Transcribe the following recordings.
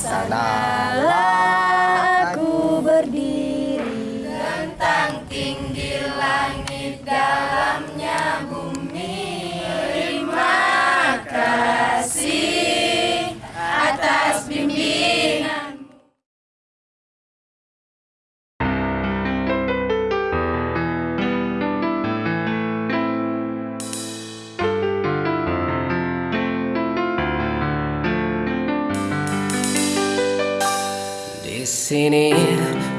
sanalah aku berdiri Tentang tinggi sini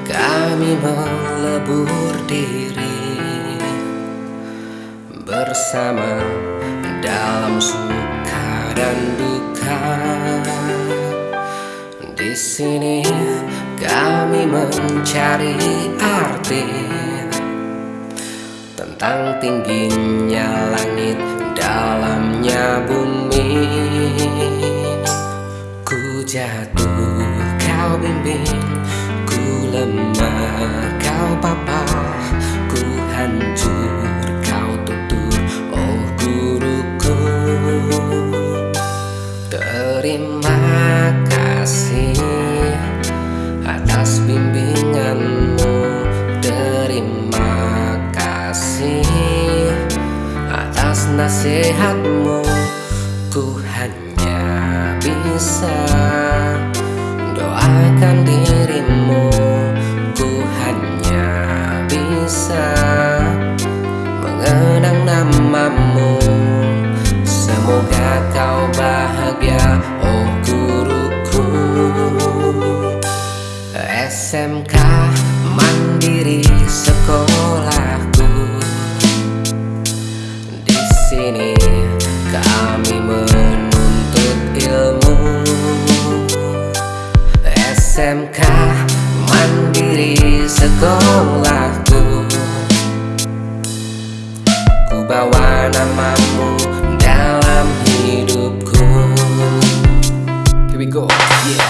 kami melebur diri bersama dalam suka dan duka. Di sini kami mencari arti tentang tingginya langit, dalamnya bumi. Ku jatuh, kau bimbing Ku lemah, kau papa Ku hancur, kau tutur Oh guruku. Terima kasih Atas bimbinganmu. Terima kasih Atas nasihatmu. Ku hanya bisa doakan dirimu Ku hanya bisa mengenang namamu. Semoga kau bahagia oh guruku. SMK Mandiri SMK Mandiri Sekolahku. Ku bawa namamu dalam hidupku. Here we go, yeah.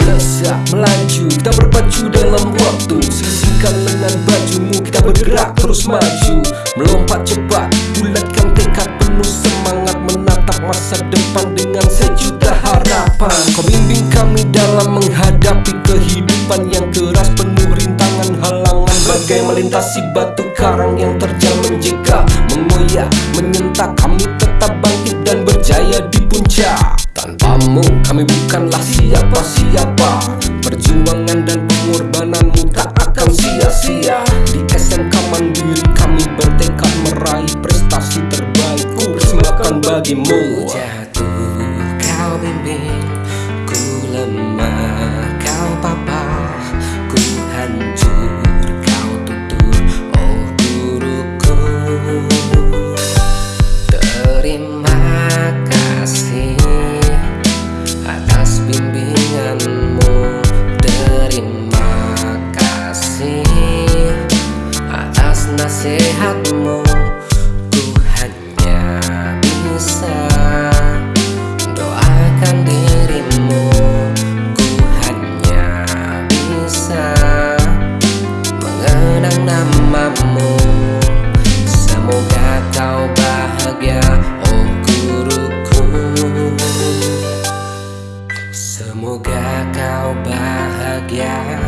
Melesat, melaju, kita berpacu dalam waktu. Sisihkan lengan bajumu, kita bergerak terus maju. Melompat cepat, bulatkan tekad penuh semangat Menatap masa depan dengan sejuta harapan. Kau bimbing kami dalam menghadapi kehidupan yang keras Penuh rintangan halangan. Bagai melintasi batu karang yang terjal menjeka Mengoyak, menyentak. Kami tetap bangkit dan berjaya di puncak. Tanpamu kami bukanlah siapa-siapa. Perjuangan dan pengorbananmu tak akan sia-sia. Di SMK Mandiri kami bertekad meraih prestasi terbaik Ku persembahkan bagimu nasihatmu Ku hanya bisa. Doakan dirimu. Ku hanya bisa. Mengenang namamu. Semoga kau bahagia oh guruku. Semoga kau bahagia